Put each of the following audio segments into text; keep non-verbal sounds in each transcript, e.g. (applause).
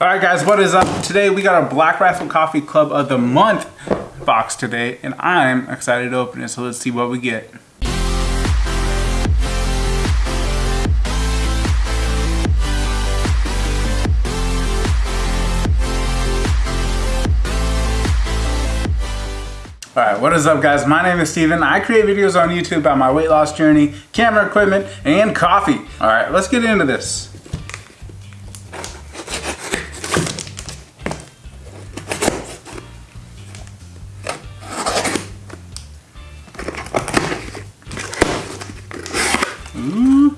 All right, guys, what is up? Today we got our Black Rifle Coffee Club of the Month box today, and I'm excited to open it, so let's see what we get. Alright, what is up guys? My name is Steven. I create videos on YouTube about my weight loss journey, camera equipment, and coffee. Alright, let's get into this. Mm. Ooh.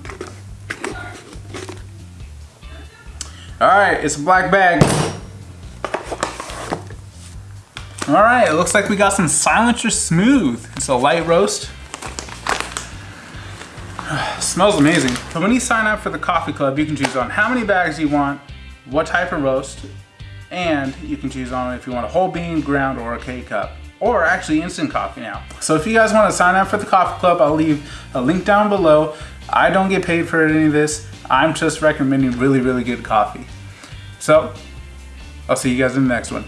Alright, it's a black bag. All right, it looks like we got some Silencer Smooth. It's a light roast. (sighs) smells amazing. So when you sign up for the coffee club, you can choose on how many bags you want, what type of roast, and you can choose on if you want a whole bean, ground, or a K-cup or actually instant coffee now. So if you guys want to sign up for the coffee club, I'll leave a link down below. I don't get paid for any of this. I'm just recommending really, really good coffee. So I'll see you guys in the next one.